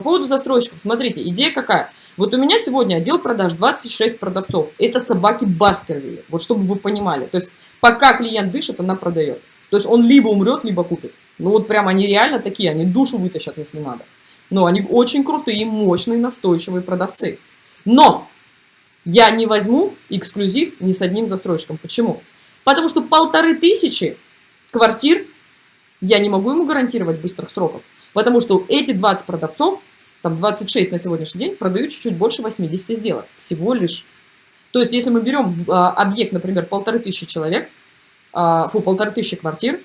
По поводу застройщиков, смотрите, идея какая? Вот у меня сегодня отдел продаж 26 продавцов. Это собаки Баскервилли, вот чтобы вы понимали. То есть пока клиент дышит, она продает. То есть он либо умрет, либо купит. Ну вот прям они реально такие, они душу вытащат, если надо. Но они очень крутые, мощные, настойчивые продавцы. Но я не возьму эксклюзив ни с одним застройщиком. Почему? Потому что полторы тысячи квартир я не могу ему гарантировать быстрых сроков. Потому что эти 20 продавцов там 26 на сегодняшний день, продают чуть-чуть больше 80 сделок. Всего лишь. То есть, если мы берем а, объект, например, полторы тысячи человек, а, фу, полторы тысячи квартир,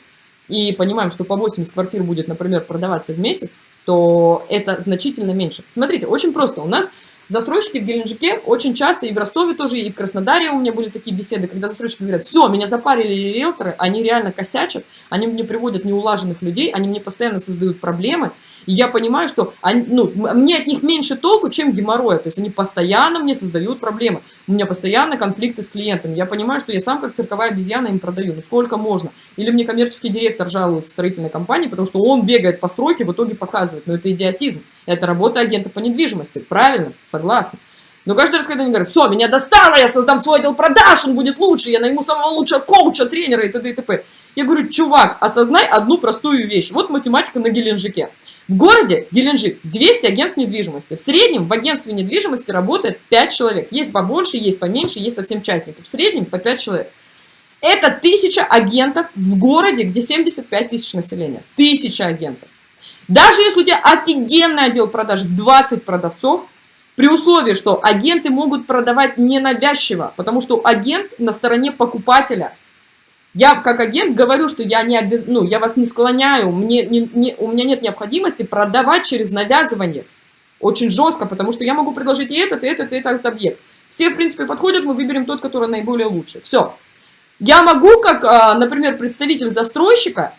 и понимаем, что по 80 квартир будет, например, продаваться в месяц, то это значительно меньше. Смотрите, очень просто. У нас застройщики в Геленджике очень часто, и в Ростове тоже, и в Краснодаре у меня были такие беседы, когда застройщики говорят, все, меня запарили риэлторы, они реально косячат, они мне приводят неулаженных людей, они мне постоянно создают проблемы, и я понимаю, что они, ну, мне от них меньше толку, чем геморроя. То есть они постоянно мне создают проблемы. У меня постоянно конфликты с клиентами. Я понимаю, что я сам как цирковая обезьяна им продаю. Ну сколько можно? Или мне коммерческий директор жалует строительной компании, потому что он бегает по стройке, в итоге показывает. Но это идиотизм. Это работа агента по недвижимости. Правильно, согласна. Но каждый раз, когда они говорят, все, меня достало, я создам свой отдел продаж, он будет лучше, я найму самого лучшего коуча, тренера и т.д. и т.п. Я говорю, чувак, осознай одну простую вещь. Вот математика на Геленджике. В городе Геленджик 200 агентств недвижимости. В среднем в агентстве недвижимости работает 5 человек. Есть побольше, есть поменьше, есть совсем частников. В среднем по 5 человек. Это 1000 агентов в городе, где 75 тысяч населения. 1000 агентов. Даже если у тебя офигенный отдел продаж в 20 продавцов, при условии, что агенты могут продавать ненавязчиво, потому что агент на стороне покупателя – я как агент говорю, что я, не обез... ну, я вас не склоняю, мне не, не, у меня нет необходимости продавать через навязывание. Очень жестко, потому что я могу предложить и этот, и этот, и этот объект. Все, в принципе, подходят, мы выберем тот, который наиболее лучший. Все. Я могу, как, а, например, представитель застройщика,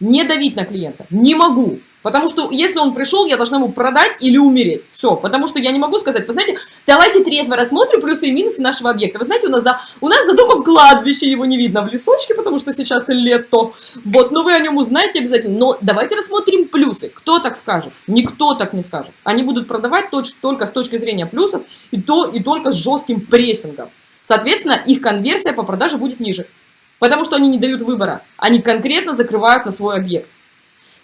не давить на клиента. Не могу. Потому что если он пришел, я должна ему продать или умереть. Все, потому что я не могу сказать, вы знаете, давайте трезво рассмотрим плюсы и минусы нашего объекта. Вы знаете, у нас за, у нас за домом кладбище, его не видно в лесочке, потому что сейчас лето. Вот, но вы о нем узнаете обязательно. Но давайте рассмотрим плюсы. Кто так скажет? Никто так не скажет. Они будут продавать только с точки зрения плюсов и, то, и только с жестким прессингом. Соответственно, их конверсия по продаже будет ниже. Потому что они не дают выбора. Они конкретно закрывают на свой объект.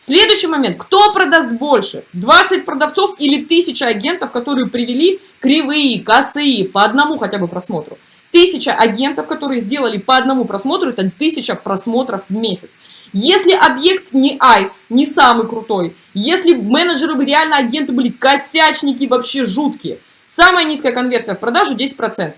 Следующий момент. Кто продаст больше? 20 продавцов или 1000 агентов, которые привели кривые, косые, по одному хотя бы просмотру? Тысяча агентов, которые сделали по одному просмотру, это тысяча просмотров в месяц. Если объект не айс, не самый крутой, если менеджеры реально агенты были косячники вообще жуткие, самая низкая конверсия в продажу 10%.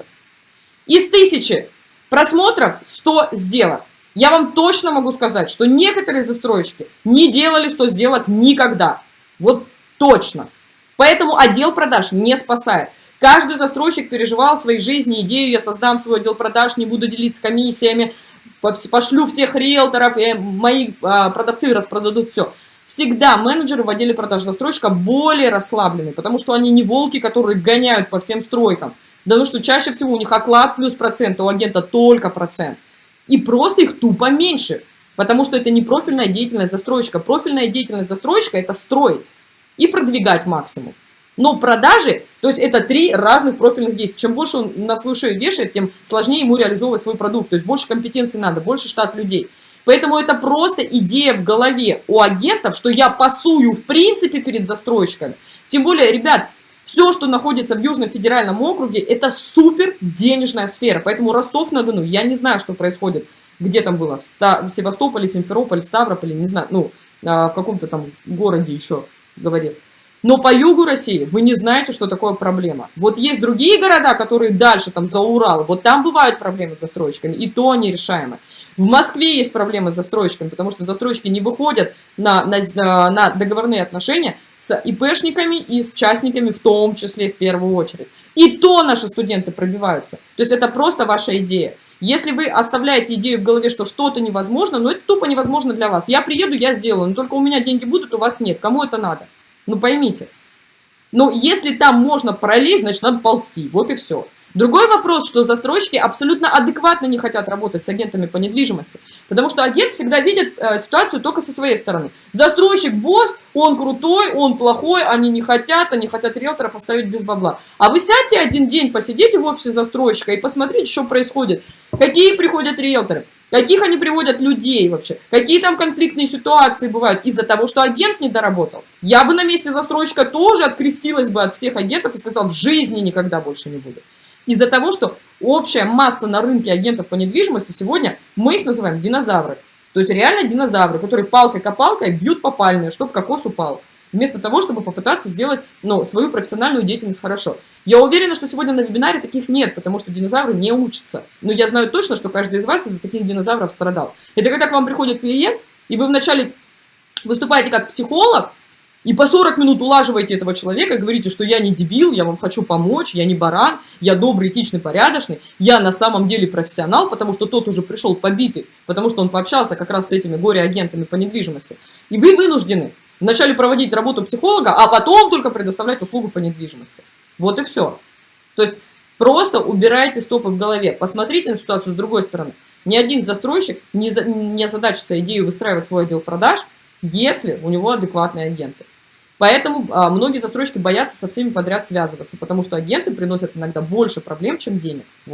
Из тысячи просмотров 100 сделок. Я вам точно могу сказать, что некоторые застройщики не делали 100 сделок никогда. Вот точно. Поэтому отдел продаж не спасает. Каждый застройщик переживал в своей жизни идею, я создам свой отдел продаж, не буду делиться комиссиями, пошлю всех риэлторов, и мои а, продавцы распродадут все. Всегда менеджеры в отделе продаж застройщика более расслаблены, потому что они не волки, которые гоняют по всем стройкам. Да ну что чаще всего у них оклад плюс процент, а у агента только процент. И просто их тупо меньше, потому что это не профильная деятельность застройщика. Профильная деятельность застройщика – это строить и продвигать максимум. Но продажи, то есть это три разных профильных действия. Чем больше он на свою шею вешает, тем сложнее ему реализовывать свой продукт. То есть больше компетенций надо, больше штат людей. Поэтому это просто идея в голове у агентов, что я пасую в принципе перед застройщиками. Тем более, ребят, все, что находится в Южном федеральном округе, это супер денежная сфера. Поэтому Ростов-на-Дону, я не знаю, что происходит, где там было, в Севастополе, Симферополе, Ставрополе, не знаю, ну, а, в каком-то там городе еще, говорит. Но по югу России вы не знаете, что такое проблема. Вот есть другие города, которые дальше, там, за Урал, вот там бывают проблемы с застройщиками, и то они решаемы. В Москве есть проблемы с застройщиками, потому что застройщики не выходят на, на, на договорные отношения с ИПшниками и с частниками в том числе в первую очередь. И то наши студенты пробиваются. То есть это просто ваша идея. Если вы оставляете идею в голове, что что-то невозможно, но это тупо невозможно для вас. Я приеду, я сделаю, но только у меня деньги будут, у вас нет. Кому это надо? Ну поймите. Но если там можно пролезть, значит надо ползти. Вот и все. Другой вопрос, что застройщики абсолютно адекватно не хотят работать с агентами по недвижимости, потому что агент всегда видит э, ситуацию только со своей стороны. Застройщик босс, он крутой, он плохой, они не хотят, они хотят риэлторов оставить без бабла. А вы сядьте один день, посидите в офисе застройщика и посмотрите, что происходит. Какие приходят риэлторы, каких они приводят людей вообще, какие там конфликтные ситуации бывают из-за того, что агент не доработал. Я бы на месте застройщика тоже открестилась бы от всех агентов и сказала, в жизни никогда больше не буду. Из-за того, что общая масса на рынке агентов по недвижимости сегодня, мы их называем динозавры. То есть реально динозавры, которые палкой-копалкой бьют по пальме, чтобы кокос упал. Вместо того, чтобы попытаться сделать ну, свою профессиональную деятельность хорошо. Я уверена, что сегодня на вебинаре таких нет, потому что динозавры не учатся. Но я знаю точно, что каждый из вас из-за таких динозавров страдал. Это когда к вам приходит клиент, и вы вначале выступаете как психолог, и по 40 минут улаживаете этого человека, говорите, что я не дебил, я вам хочу помочь, я не баран, я добрый, этичный, порядочный, я на самом деле профессионал, потому что тот уже пришел побитый, потому что он пообщался как раз с этими горе-агентами по недвижимости. И вы вынуждены вначале проводить работу психолога, а потом только предоставлять услугу по недвижимости. Вот и все. То есть просто убирайте стопы в голове, посмотрите на ситуацию с другой стороны. Ни один застройщик не, за, не озадачится идею выстраивать свой отдел продаж, если у него адекватные агенты. Поэтому а, многие застройщики боятся со всеми подряд связываться, потому что агенты приносят иногда больше проблем, чем денег. Вот.